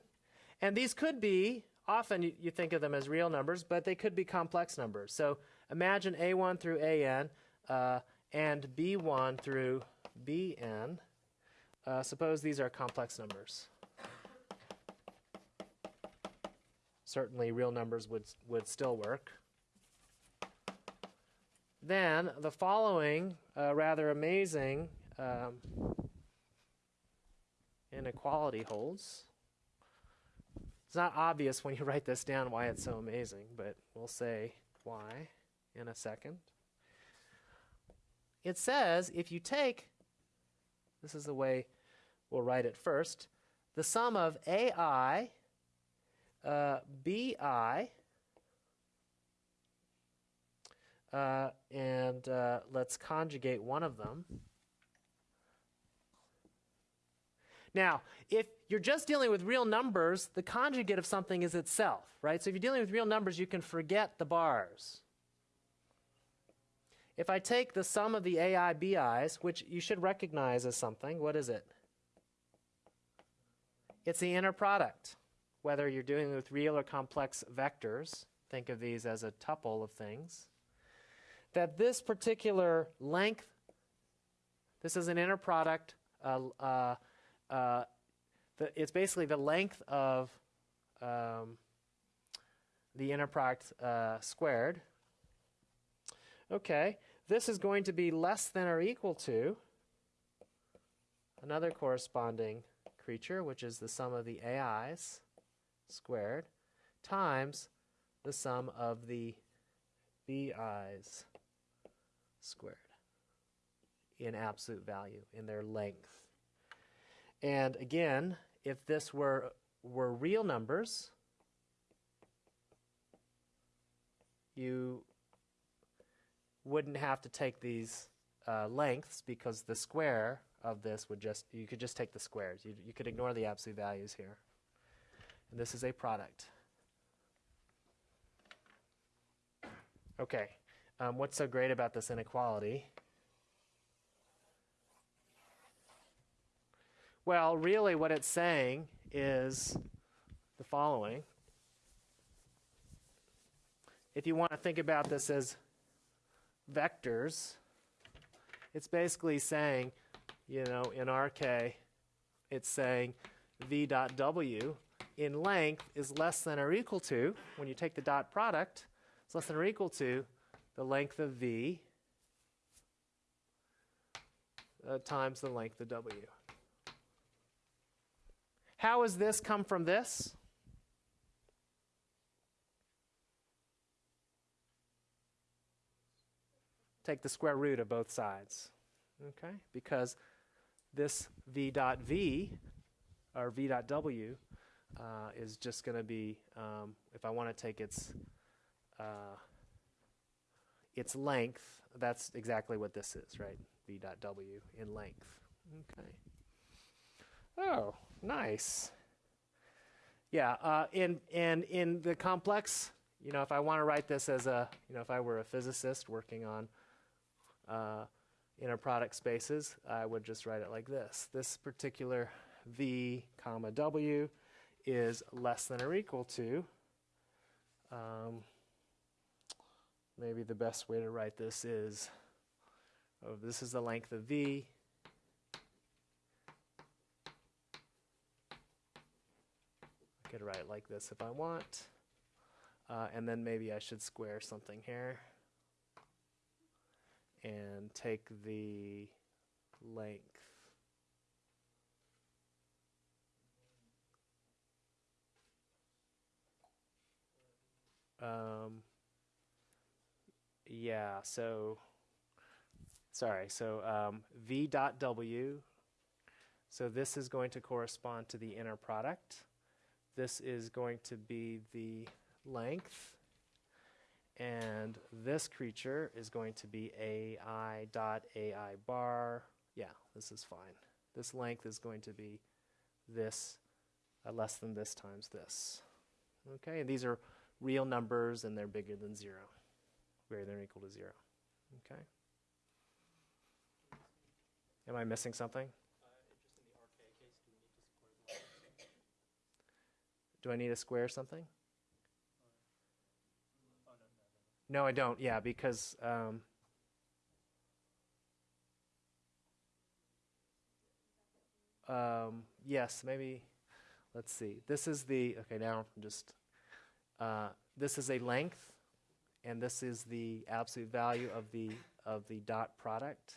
and these could be, often you, think of them as real numbers, but they could be complex numbers. So imagine A1 through AN uh, and B1 through BN. Uh, suppose these are complex numbers. Certainly real numbers would, would still work. Then the following uh, rather amazing um, inequality holds. It's not obvious when you write this down why it's so amazing, but we'll say why in a second. It says if you take, this is the way we'll write it first, the sum of AI, uh, BI, uh, and uh, let's conjugate one of them. Now, if you're just dealing with real numbers, the conjugate of something is itself, right? So if you're dealing with real numbers, you can forget the bars. If I take the sum of the AIBIs, which you should recognize as something, what is it? It's the inner product. Whether you're dealing with real or complex vectors, think of these as a tuple of things, that this particular length, this is an inner product, uh, uh, uh, the, it's basically the length of um, the inner product uh, squared. Okay, this is going to be less than or equal to another corresponding creature, which is the sum of the AIs squared times the sum of the BIs squared in absolute value, in their length. And again, if this were, were real numbers, you wouldn't have to take these uh, lengths because the square of this would just, you could just take the squares. You, you could ignore the absolute values here. And this is a product. Okay, um, what's so great about this inequality? Well, really, what it's saying is the following. If you want to think about this as vectors, it's basically saying, you know, in RK, it's saying v dot w in length is less than or equal to, when you take the dot product, it's less than or equal to the length of v uh, times the length of w. How has this come from this? Take the square root of both sides. Okay? Because this v dot v, or v dot w, uh, is just going to be, um, if I want to take its, uh, its length, that's exactly what this is, right? v dot w in length. Okay. Oh, nice. Yeah, uh, in, and in the complex, you know, if I want to write this as a, you know, if I were a physicist working on uh, inner product spaces, I would just write it like this. This particular v comma w is less than or equal to, um, maybe the best way to write this is, oh, this is the length of v, could write like this if I want. Uh, and then maybe I should square something here and take the length. Um, yeah, so, sorry, so um, v dot w, so this is going to correspond to the inner product. This is going to be the length. And this creature is going to be AI dot AI bar. Yeah, this is fine. This length is going to be this uh, less than this times this. Okay, and these are real numbers and they're bigger than zero, greater than or equal to zero. Okay. Am I missing something? Do I need to square or something? No, I don't. Yeah, because um, um, yes, maybe. Let's see. This is the okay. Now just. Uh, this is a length, and this is the absolute value of the of the dot product,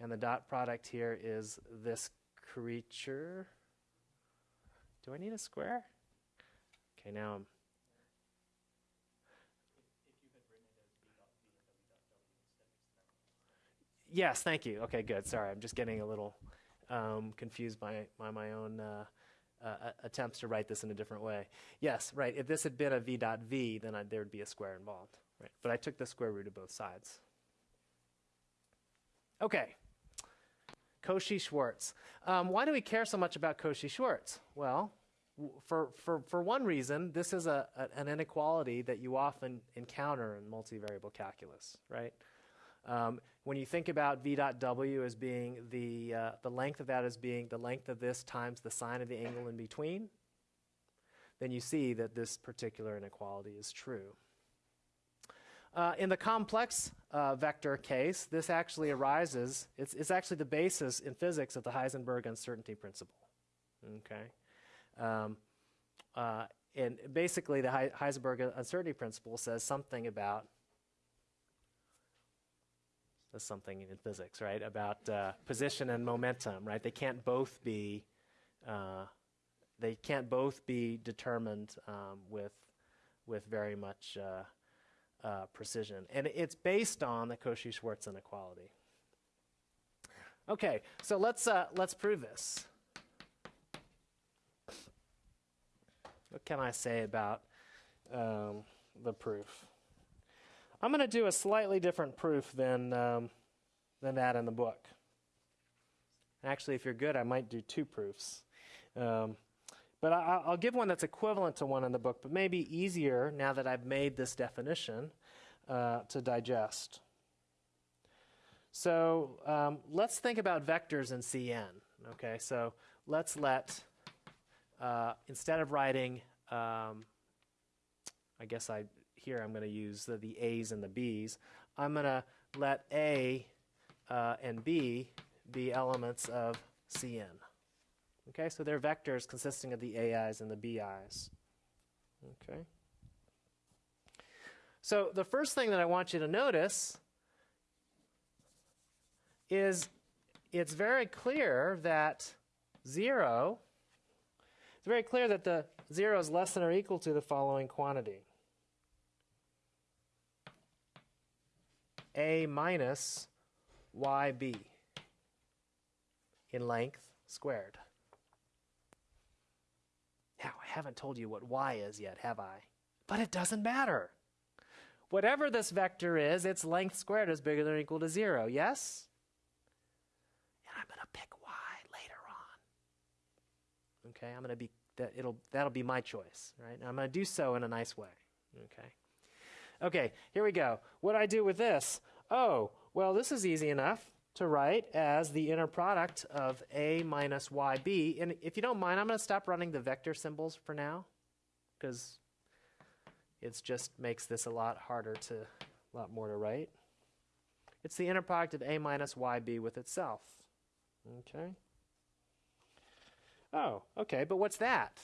and the dot product here is this creature. Do I need a square? Okay, now. Yes, thank you. Okay, good. Sorry, I'm just getting a little um, confused by, by my own uh, uh, attempts to write this in a different way. Yes, right. If this had been a v dot v, then there would be a square involved. Right. But I took the square root of both sides. Okay. Cauchy-Schwarz. Um, why do we care so much about Cauchy-Schwarz? Well, for, for, for one reason, this is a, a, an inequality that you often encounter in multivariable calculus, right? Um, when you think about v dot w as being the, uh, the length of that as being the length of this times the sine of the angle in between, then you see that this particular inequality is true. Uh, in the complex uh, vector case, this actually arises, it's, it's actually the basis in physics of the Heisenberg uncertainty principle. Okay? Um, uh, and basically, the Heisenberg uncertainty principle says something about That's something in physics, right? About uh, position and momentum, right? They can't both be uh, they can't both be determined um, with with very much uh, uh, precision, and it's based on the Cauchy-Schwarz inequality. Okay, so let's uh, let's prove this. What can I say about um, the proof? I'm going to do a slightly different proof than um, than that in the book. Actually, if you're good, I might do two proofs. Um, but I, will give one that's equivalent to one in the book, but maybe easier now that I've made this definition uh, to digest. So um, let's think about vectors in Cn. Okay, so let's let, uh, instead of writing, um, I guess I here I'm going to use the, the, A's and the B's, I'm going to let A uh, and B be elements of Cn. Okay, so they're vectors consisting of the AIs and the BIs. Okay. So the first thing that I want you to notice is it's very clear that 0, it's very clear that the 0 is less than or equal to the following quantity. A minus YB in length squared. Now, I haven't told you what y is yet, have I? But it doesn't matter. Whatever this vector is, its length squared is bigger than or equal to 0, yes? And I'm going to pick y. Okay, I'm going to be that it'll that'll be my choice, right? And I'm going to do so in a nice way. Okay. Okay, here we go. What do I do with this? Oh, well, this is easy enough to write as the inner product of a minus yb. And if you don't mind, I'm going to stop running the vector symbols for now because it just makes this a lot harder to, a lot more to write. It's the inner product of a minus yb with itself. Okay. Oh, okay, but what's that?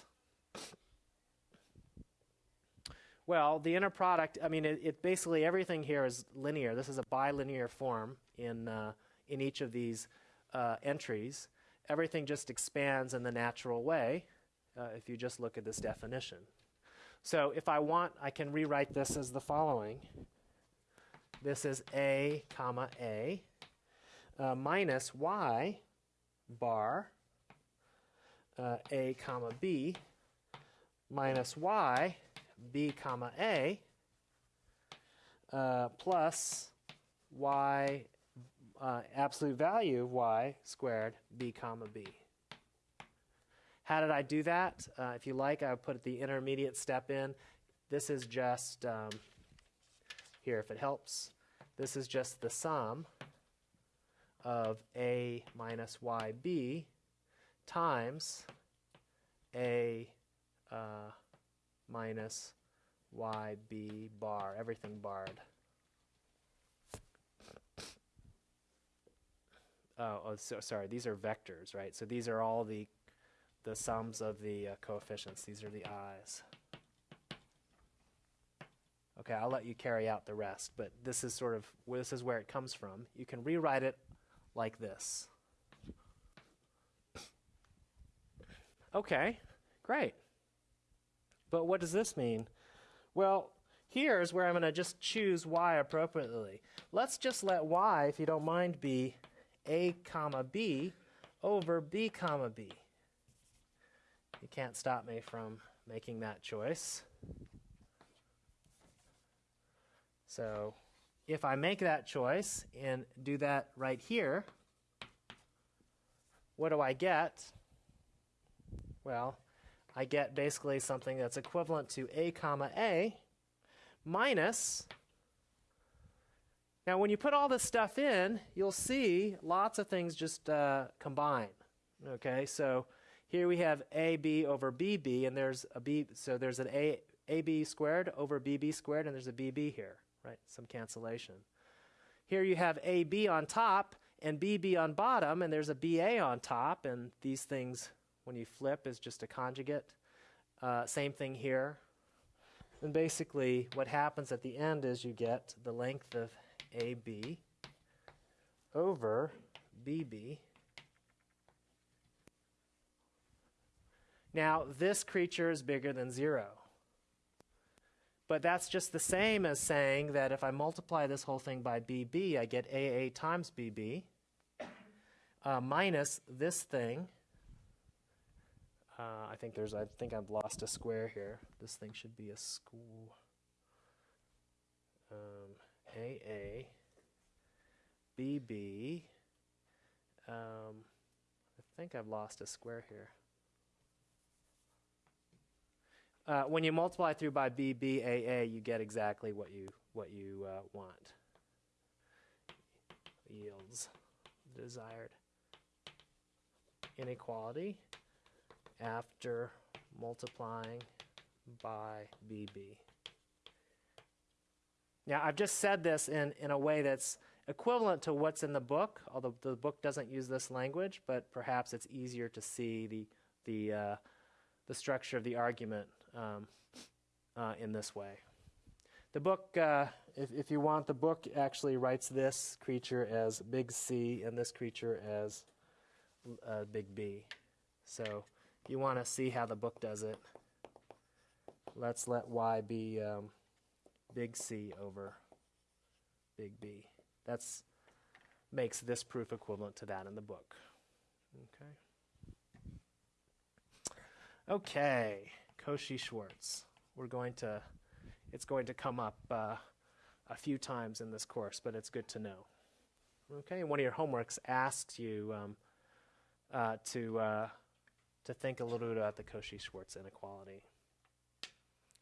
Well, the inner product, I mean, it, it basically everything here is linear. This is a bilinear form in uh, in each of these uh, entries, everything just expands in the natural way uh, if you just look at this definition. So if I want, I can rewrite this as the following. This is A, comma, A, uh, minus Y bar, uh, A, comma, B, minus Y, B, comma, A, uh, plus Y uh, absolute value of y squared b comma b. How did I do that? Uh, if you like, I put the intermediate step in. This is just, um, here if it helps, this is just the sum of a minus yb times a uh, minus yb bar, everything barred. oh, oh so, sorry, these are vectors, right? So these are all the, the sums of the uh, coefficients. These are the i's. Okay, I'll let you carry out the rest, but this is sort of this is where it comes from. You can rewrite it like this. Okay, great. But what does this mean? Well, here's where I'm going to just choose y appropriately. Let's just let y, if you don't mind, be a comma b over b comma b. You can't stop me from making that choice. So if I make that choice and do that right here, what do I get? Well, I get basically something that's equivalent to a comma a minus now, when you put all this stuff in, you'll see lots of things just uh, combine. Okay, so here we have AB over BB, and there's a B, so there's an A, AB squared over BB squared, and there's a BB here, right? Some cancellation. Here you have AB on top and BB on bottom, and there's a BA on top, and these things, when you flip, is just a conjugate. Uh, same thing here. And basically, what happens at the end is you get the length of AB over BB. Now, this creature is bigger than 0. But that's just the same as saying that if I multiply this whole thing by BB, I get AA times BB uh, minus this thing. Uh, I think there's. I think I've lost a square here. This thing should be a school. Um, AA, BB. Um, I think I've lost a square here. Uh, when you multiply through by BBAA, you get exactly what you what you uh, want. Yields desired inequality after multiplying by BB. Now, I've just said this in, in a way that's equivalent to what's in the book, although the book doesn't use this language, but perhaps it's easier to see the, the, uh, the structure of the argument um, uh, in this way. The book, uh, if, if you want, the book actually writes this creature as big C and this creature as uh, big B. So you want to see how the book does it, let's let Y be um, big C over big B. That's makes this proof equivalent to that in the book. Okay. Okay, Cauchy-Schwarz. We're going to, it's going to come up uh, a few times in this course, but it's good to know. Okay, one of your homeworks asks you um, uh, to uh, to think a little bit about the Cauchy-Schwarz inequality.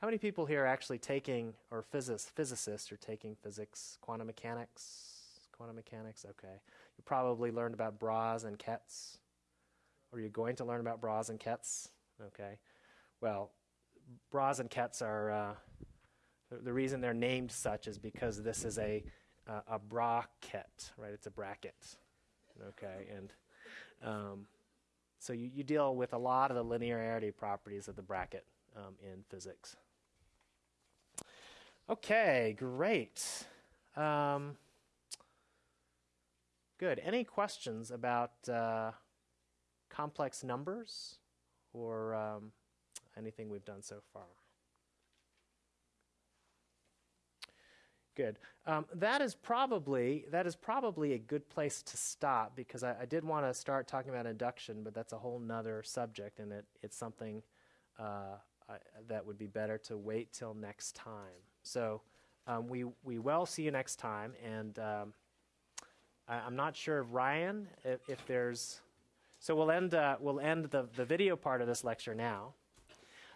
How many people here are actually taking, or physics, physicists are taking physics, quantum mechanics, quantum mechanics? Okay, you probably learned about Bras and Kets, or you're going to learn about Bras and Kets. Okay, well, Bras and Kets are uh, the, the reason they're named such is because this is a uh, a bracket, right? It's a bracket. Okay, and um, so you, you deal with a lot of the linearity properties of the bracket um, in physics. Okay, great. Um, good. Any questions about uh, complex numbers or um, anything we've done so far? Good. Um, that is probably that is probably a good place to stop because I, I did want to start talking about induction, but that's a whole nother subject, and it, it's something uh, I, that would be better to wait till next time. So um, we we will see you next time, and um, I, I'm not sure, if Ryan, if, if there's. So we'll end uh, we'll end the the video part of this lecture now,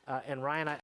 uh, and Ryan, I,